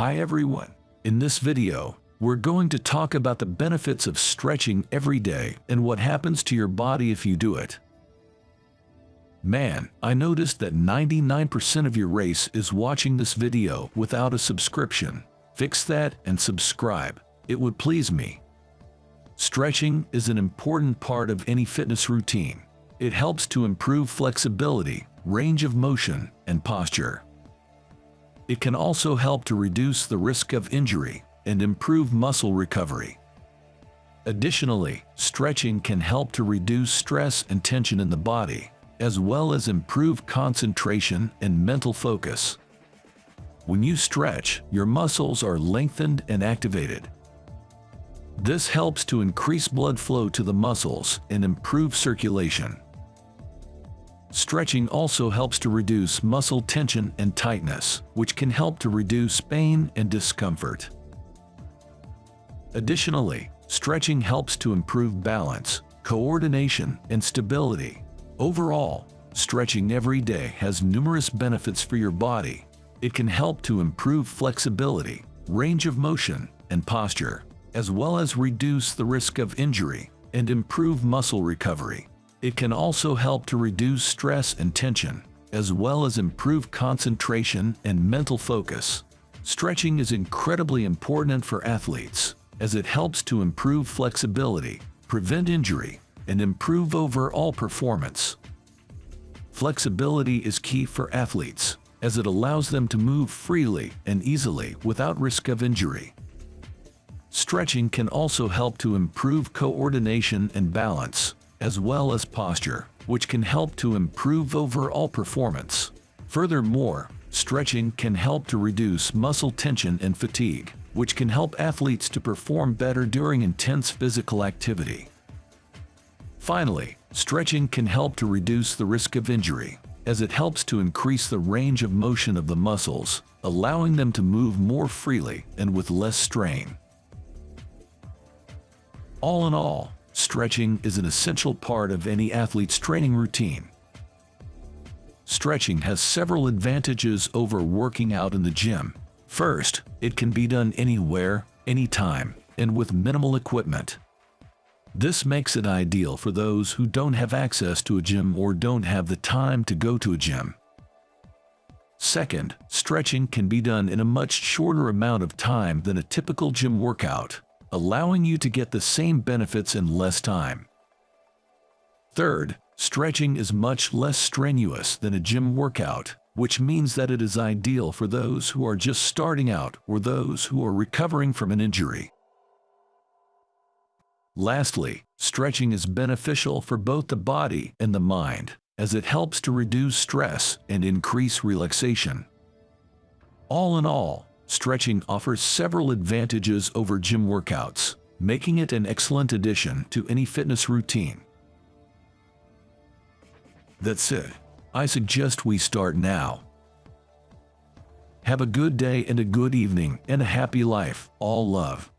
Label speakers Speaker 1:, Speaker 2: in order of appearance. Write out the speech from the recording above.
Speaker 1: Hi everyone. In this video, we're going to talk about the benefits of stretching every day and what happens to your body if you do it. Man, I noticed that 99% of your race is watching this video without a subscription. Fix that and subscribe. It would please me. Stretching is an important part of any fitness routine. It helps to improve flexibility, range of motion, and posture. It can also help to reduce the risk of injury and improve muscle recovery. Additionally, stretching can help to reduce stress and tension in the body, as well as improve concentration and mental focus. When you stretch, your muscles are lengthened and activated. This helps to increase blood flow to the muscles and improve circulation. Stretching also helps to reduce muscle tension and tightness, which can help to reduce pain and discomfort. Additionally, stretching helps to improve balance, coordination, and stability. Overall, stretching every day has numerous benefits for your body. It can help to improve flexibility, range of motion, and posture, as well as reduce the risk of injury and improve muscle recovery. It can also help to reduce stress and tension, as well as improve concentration and mental focus. Stretching is incredibly important for athletes, as it helps to improve flexibility, prevent injury, and improve overall performance. Flexibility is key for athletes, as it allows them to move freely and easily without risk of injury. Stretching can also help to improve coordination and balance, as well as posture, which can help to improve overall performance. Furthermore, stretching can help to reduce muscle tension and fatigue, which can help athletes to perform better during intense physical activity. Finally, stretching can help to reduce the risk of injury, as it helps to increase the range of motion of the muscles, allowing them to move more freely and with less strain. All in all, stretching is an essential part of any athlete's training routine. Stretching has several advantages over working out in the gym. First, it can be done anywhere, anytime, and with minimal equipment. This makes it ideal for those who don't have access to a gym or don't have the time to go to a gym. Second, stretching can be done in a much shorter amount of time than a typical gym workout allowing you to get the same benefits in less time. Third, stretching is much less strenuous than a gym workout, which means that it is ideal for those who are just starting out or those who are recovering from an injury. Lastly, stretching is beneficial for both the body and the mind, as it helps to reduce stress and increase relaxation. All in all, stretching offers several advantages over gym workouts, making it an excellent addition to any fitness routine. That's it. I suggest we start now. Have a good day and a good evening and a happy life. All love.